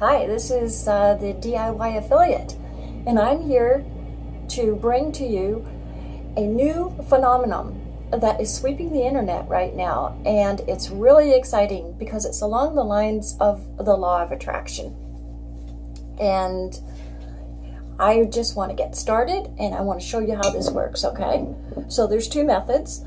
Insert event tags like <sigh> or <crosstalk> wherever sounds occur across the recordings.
Hi, this is uh, the DIY Affiliate, and I'm here to bring to you a new phenomenon that is sweeping the internet right now, and it's really exciting because it's along the lines of the law of attraction. And I just want to get started and I want to show you how this works, okay? So there's two methods.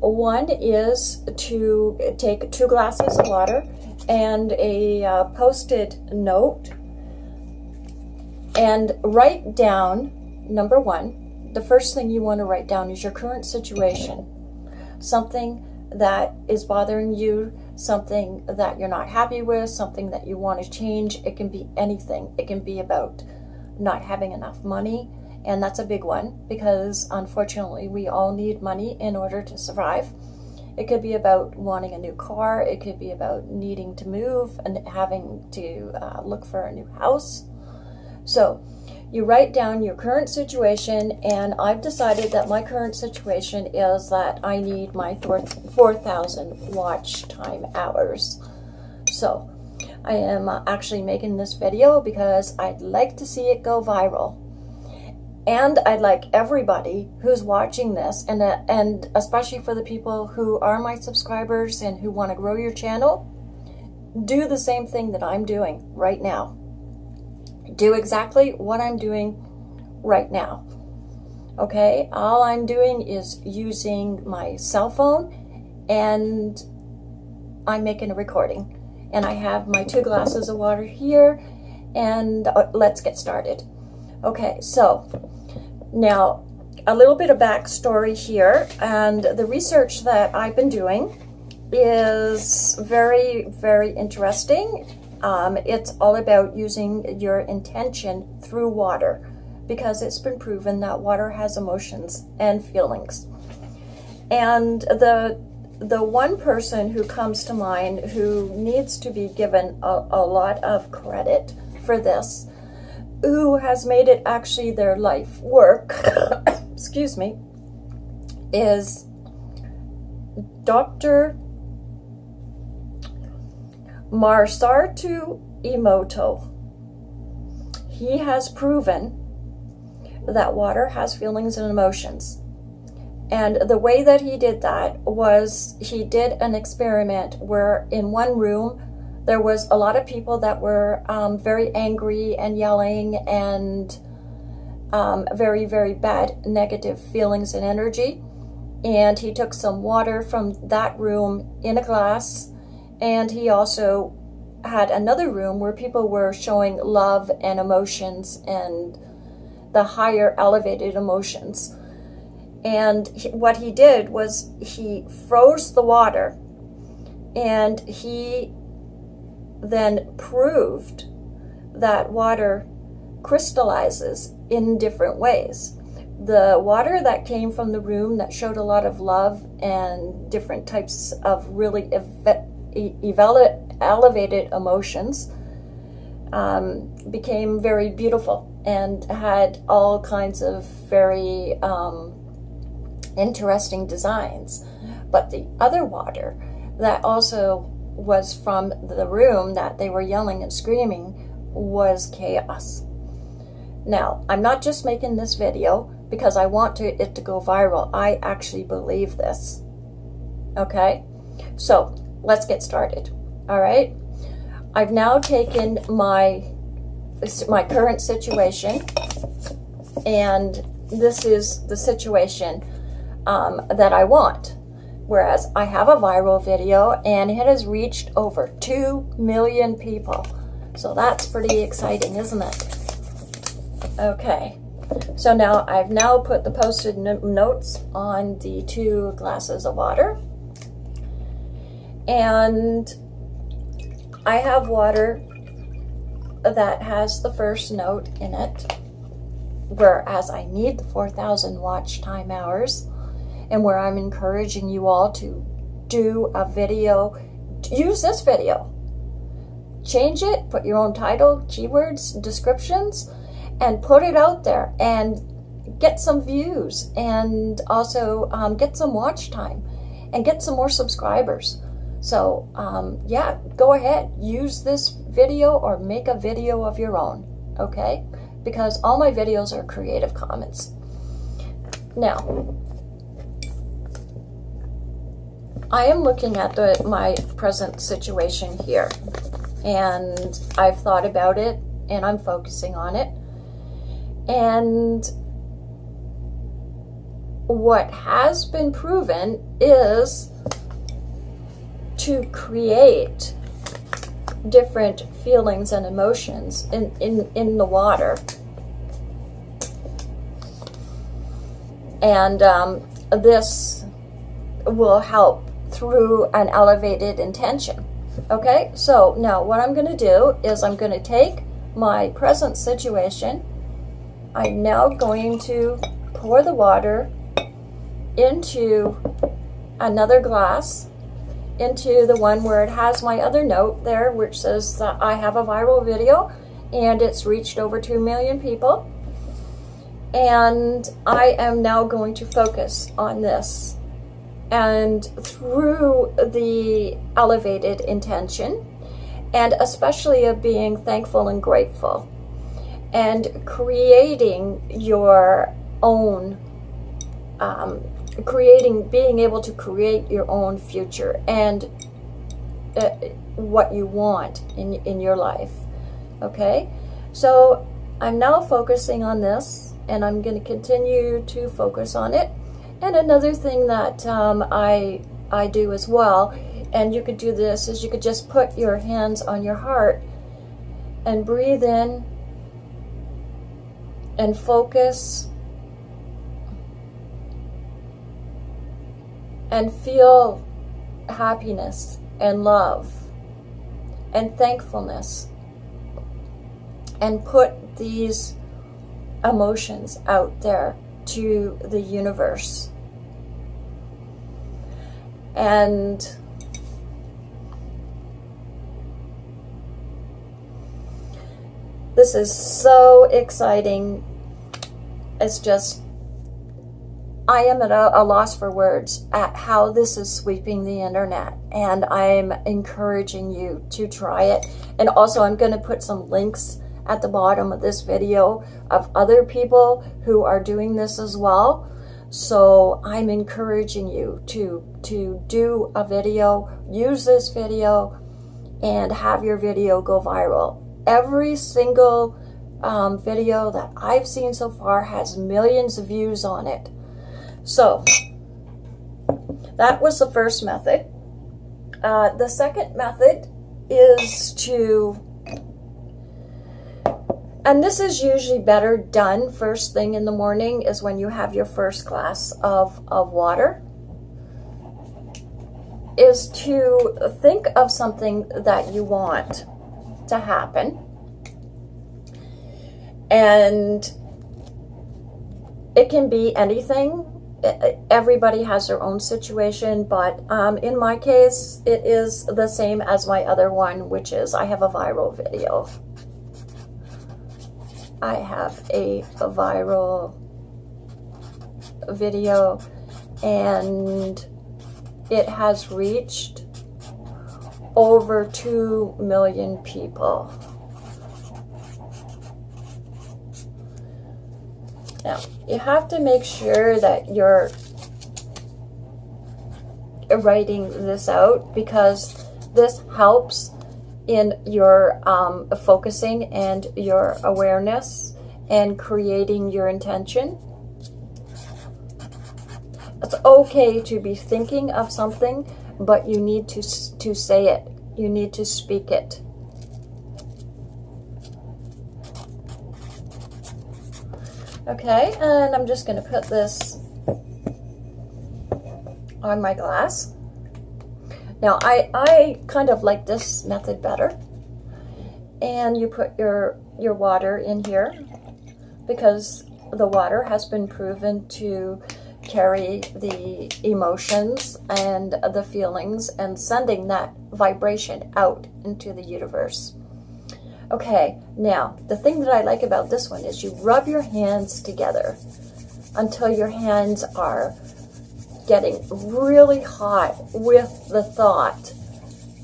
One is to take two glasses of water and a uh, post-it note and write down, number one, the first thing you want to write down is your current situation. Something that is bothering you, something that you're not happy with, something that you want to change. It can be anything. It can be about not having enough money, and that's a big one because unfortunately we all need money in order to survive. It could be about wanting a new car. It could be about needing to move and having to uh, look for a new house. So you write down your current situation and I've decided that my current situation is that I need my 4,000 watch time hours. So I am uh, actually making this video because I'd like to see it go viral. And I'd like everybody who's watching this, and, uh, and especially for the people who are my subscribers and who want to grow your channel, do the same thing that I'm doing right now. Do exactly what I'm doing right now. Okay, all I'm doing is using my cell phone and I'm making a recording. And I have my two glasses of water here and uh, let's get started. Okay, so now, a little bit of backstory here, and the research that I've been doing is very, very interesting. Um, it's all about using your intention through water because it's been proven that water has emotions and feelings. And the the one person who comes to mind who needs to be given a, a lot of credit for this who has made it actually their life work, <coughs> excuse me, is Dr. Masaru Emoto. He has proven that water has feelings and emotions. And the way that he did that was he did an experiment where in one room there was a lot of people that were um, very angry and yelling and um, very, very bad negative feelings and energy. And he took some water from that room in a glass. And he also had another room where people were showing love and emotions and the higher elevated emotions. And he, what he did was he froze the water and he then proved that water crystallizes in different ways. The water that came from the room that showed a lot of love and different types of really elevated emotions um, became very beautiful and had all kinds of very um, interesting designs. But the other water that also was from the room that they were yelling and screaming was chaos. Now, I'm not just making this video because I want to, it to go viral. I actually believe this. Okay? So, let's get started. All right? I've now taken my my current situation and this is the situation um, that I want. Whereas I have a viral video and it has reached over 2 million people. So that's pretty exciting, isn't it? Okay, so now I've now put the post-it notes on the two glasses of water. And I have water that has the first note in it, whereas I need the 4,000 watch time hours and where I'm encouraging you all to do a video, use this video. Change it, put your own title, keywords, descriptions, and put it out there and get some views and also um, get some watch time and get some more subscribers. So, um, yeah, go ahead, use this video or make a video of your own, okay? Because all my videos are Creative Commons. Now, I am looking at the, my present situation here, and I've thought about it, and I'm focusing on it. And what has been proven is to create different feelings and emotions in, in, in the water. And um, this will help through an elevated intention. Okay, so now what I'm going to do is I'm going to take my present situation. I'm now going to pour the water into another glass into the one where it has my other note there which says that I have a viral video and it's reached over 2 million people and I am now going to focus on this and through the elevated intention and especially of being thankful and grateful and creating your own um, creating, being able to create your own future and uh, what you want in, in your life. Okay? So I'm now focusing on this and I'm going to continue to focus on it. And another thing that um, I, I do as well, and you could do this, is you could just put your hands on your heart and breathe in and focus and feel happiness and love and thankfulness and put these emotions out there to the universe. And this is so exciting. It's just I am at a, a, loss for words at how this is sweeping the internet and I'm encouraging you to try it and also I'm going to put some links at the bottom of this video of other people who are doing this as well. So I'm encouraging you to to do a video use this video and have your video go viral. Every single um, video that I've seen so far has millions of views on it. So that was the first method. Uh, the second method is to, and this is usually better done first thing in the morning is when you have your first glass of, of water, is to think of something that you want to happen. And it can be anything everybody has their own situation, but um, in my case, it is the same as my other one, which is I have a viral video. I have a, a viral video and it has reached over 2 million people. Now, you have to make sure that you're writing this out because this helps in your um, focusing and your awareness and creating your intention. It's okay to be thinking of something, but you need to, to say it. You need to speak it. Okay, and I'm just going to put this on my glass. Now, I, I kind of like this method better. And you put your, your water in here because the water has been proven to carry the emotions and the feelings and sending that vibration out into the universe. Okay, now, the thing that I like about this one is you rub your hands together until your hands are getting really hot with the thought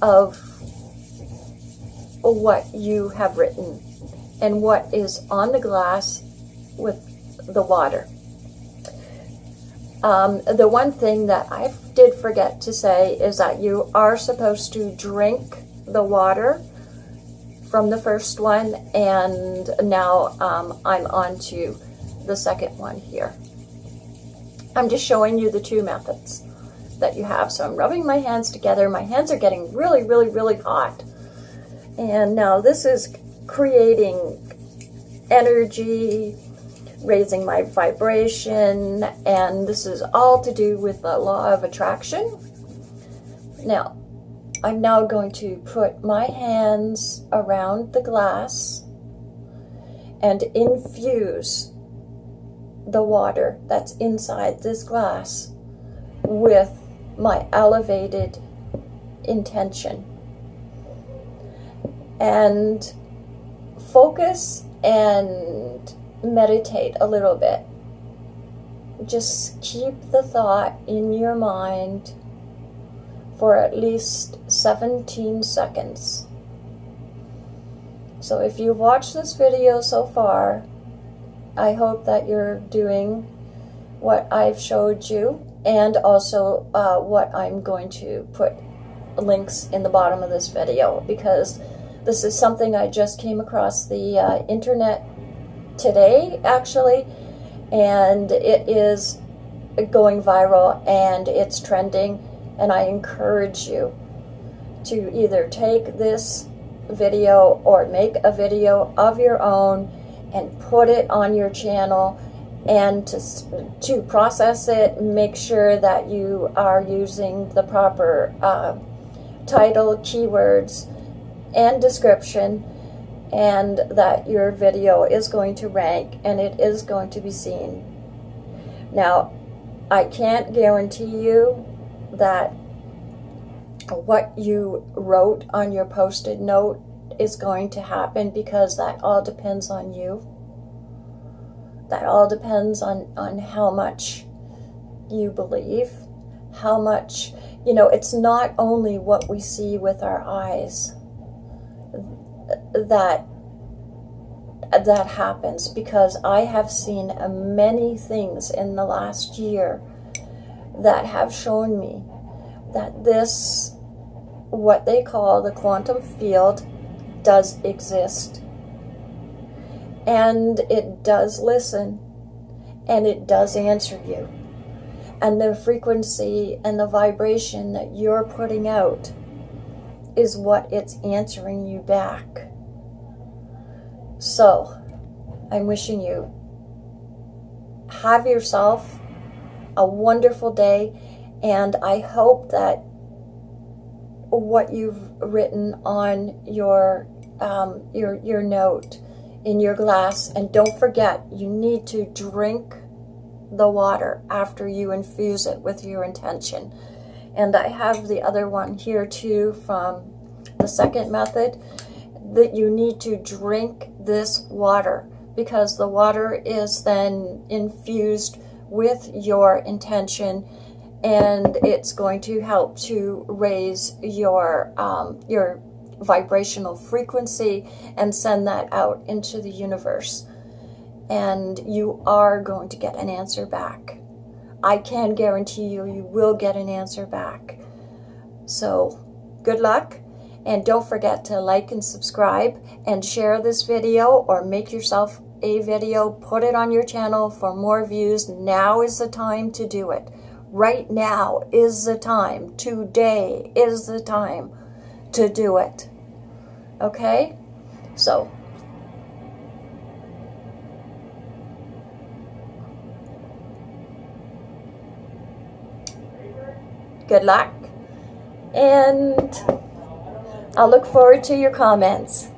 of what you have written and what is on the glass with the water. Um, the one thing that I did forget to say is that you are supposed to drink the water from the first one and now um, I'm on to the second one here. I'm just showing you the two methods that you have. So I'm rubbing my hands together. My hands are getting really, really, really hot. And now this is creating energy, raising my vibration, and this is all to do with the law of attraction. Now, I'm now going to put my hands around the glass and infuse the water that's inside this glass with my elevated intention. And focus and meditate a little bit. Just keep the thought in your mind for at least 17 seconds. So if you've watched this video so far, I hope that you're doing what I've showed you and also uh, what I'm going to put links in the bottom of this video because this is something I just came across the uh, internet today, actually, and it is going viral and it's trending. And I encourage you to either take this video or make a video of your own and put it on your channel and to, to process it, make sure that you are using the proper uh, title, keywords, and description and that your video is going to rank and it is going to be seen. Now, I can't guarantee you that what you wrote on your post-it note is going to happen because that all depends on you. That all depends on, on how much you believe, how much, you know, it's not only what we see with our eyes that that happens because I have seen many things in the last year that have shown me that this, what they call the quantum field, does exist. And it does listen. And it does answer you. And the frequency and the vibration that you're putting out is what it's answering you back. So, I'm wishing you have yourself a wonderful day, and I hope that what you've written on your um, your your note in your glass, and don't forget, you need to drink the water after you infuse it with your intention. And I have the other one here too from the second method that you need to drink this water because the water is then infused with your intention and it's going to help to raise your um, your vibrational frequency and send that out into the universe and you are going to get an answer back I can guarantee you you will get an answer back so good luck and don't forget to like and subscribe and share this video or make yourself a video, put it on your channel for more views. Now is the time to do it. Right now is the time. Today is the time to do it. Okay? So, good luck and I'll look forward to your comments.